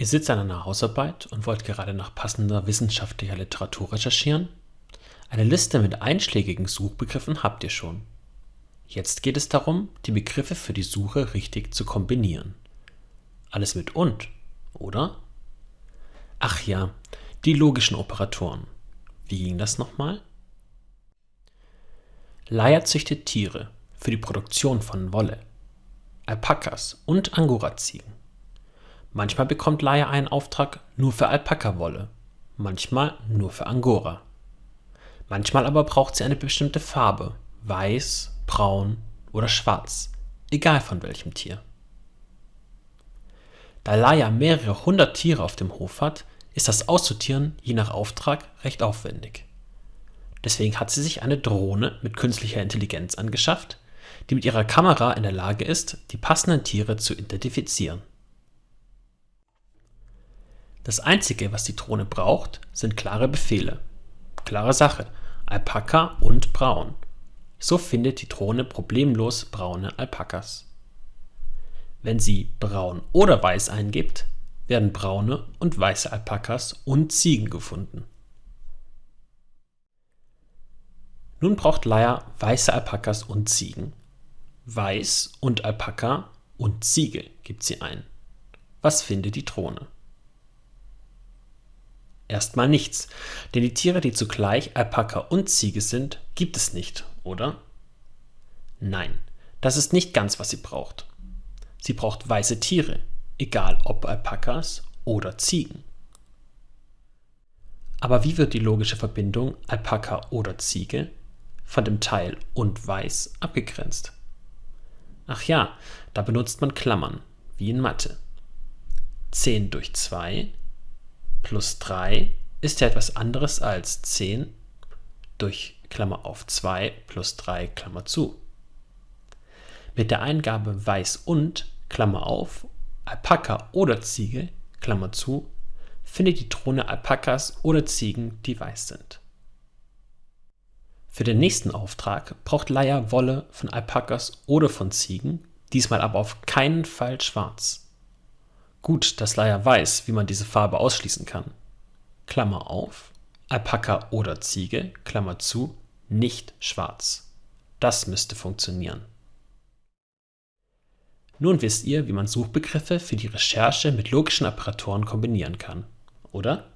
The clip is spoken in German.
Ihr sitzt an einer Hausarbeit und wollt gerade nach passender wissenschaftlicher Literatur recherchieren? Eine Liste mit einschlägigen Suchbegriffen habt ihr schon. Jetzt geht es darum, die Begriffe für die Suche richtig zu kombinieren. Alles mit und, oder? Ach ja, die logischen Operatoren. Wie ging das nochmal? Leier züchtet Tiere für die Produktion von Wolle, Alpakas und Angora-Ziegen. Manchmal bekommt Laia einen Auftrag nur für Alpaka-Wolle, manchmal nur für Angora. Manchmal aber braucht sie eine bestimmte Farbe, weiß, braun oder schwarz, egal von welchem Tier. Da Laia mehrere hundert Tiere auf dem Hof hat, ist das Aussortieren je nach Auftrag recht aufwendig. Deswegen hat sie sich eine Drohne mit künstlicher Intelligenz angeschafft, die mit ihrer Kamera in der Lage ist, die passenden Tiere zu identifizieren. Das Einzige, was die Drohne braucht, sind klare Befehle. Klare Sache, Alpaka und braun. So findet die Drohne problemlos braune Alpakas. Wenn sie braun oder weiß eingibt, werden braune und weiße Alpakas und Ziegen gefunden. Nun braucht Leia weiße Alpakas und Ziegen. Weiß und Alpaka und Ziege gibt sie ein. Was findet die Drohne? Erstmal nichts, denn die Tiere, die zugleich Alpaka und Ziege sind, gibt es nicht, oder? Nein, das ist nicht ganz, was sie braucht. Sie braucht weiße Tiere, egal ob Alpakas oder Ziegen. Aber wie wird die logische Verbindung Alpaka oder Ziege von dem Teil und weiß abgegrenzt? Ach ja, da benutzt man Klammern, wie in Mathe. 10 durch 2 plus 3 ist ja etwas anderes als 10 durch Klammer auf 2 plus 3 Klammer zu. Mit der Eingabe weiß und Klammer auf Alpaka oder Ziege Klammer zu findet die Drohne Alpakas oder Ziegen, die weiß sind. Für den nächsten Auftrag braucht Leia Wolle von Alpakas oder von Ziegen, diesmal aber auf keinen Fall schwarz. Gut, dass Leia weiß, wie man diese Farbe ausschließen kann. Klammer auf, Alpaka oder Ziege, Klammer zu, nicht schwarz. Das müsste funktionieren. Nun wisst ihr, wie man Suchbegriffe für die Recherche mit logischen Operatoren kombinieren kann, oder?